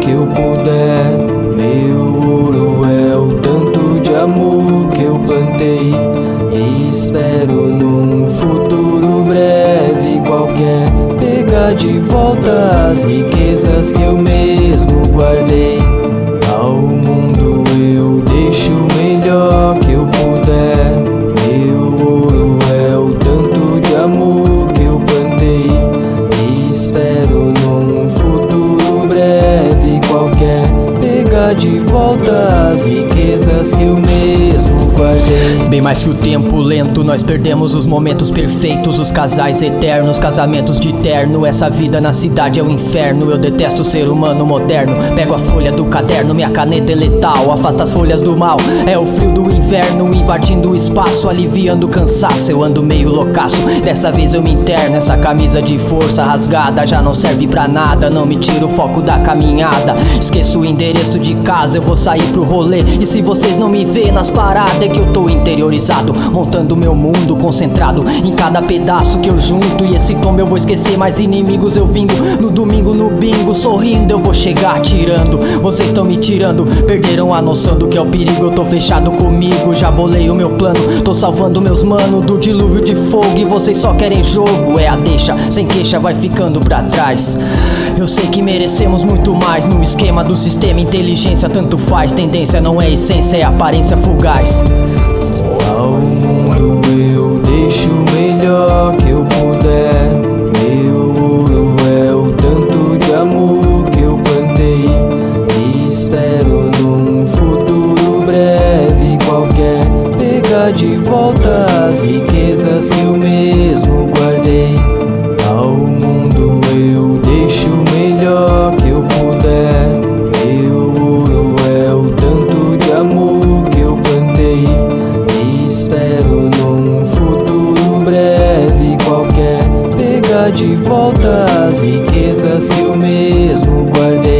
que eu puder. Meu ouro é o tanto de amor que eu plantei. E espero num futuro breve qualquer pegar de volta as riquezas que eu mesmo guardei. De volta as riquezas que eu mesmo guardei. Bem mais que o tempo lento, nós perdemos os momentos perfeitos, os casais eternos, casamentos de terno. Essa vida na cidade é o inferno. Eu detesto o ser humano moderno. Pego a folha do caderno, minha caneta é letal, afasta as folhas do mal. É o frio do inverno invadindo o espaço, aliviando o cansaço. Eu ando meio loucaço, dessa vez eu me interno. Essa camisa de força rasgada já não serve pra nada. Não me tira o foco da caminhada. Esqueço o endereço de casa, eu vou sair pro rolê. E se vocês não me vê nas paradas, é que eu tô interiorizado, montando meu mundo, concentrado em cada pedaço que eu junto. E esse tombo eu vou esquecer, mais inimigos eu vindo. No domingo no bingo, sorrindo, eu vou chegar tirando. Vocês estão me tirando, perderam a noção do que é o perigo. Eu tô fechado comigo, já bolei o meu plano. Tô salvando meus mano do dilúvio de fogo. E vocês só querem jogo, é a deixa, sem queixa vai ficando pra trás. Eu sei que merecemos muito mais no esquema do sistema. Inteligência tanto faz, tendência não é essência, é aparência fugaz. Ao mundo eu deixo o melhor que eu puder. Meu ouro é o tanto de amor que eu plantei. E espero num futuro breve qualquer pegar de volta as riquezas pegar de volta as riquezas que eu mesmo guardei.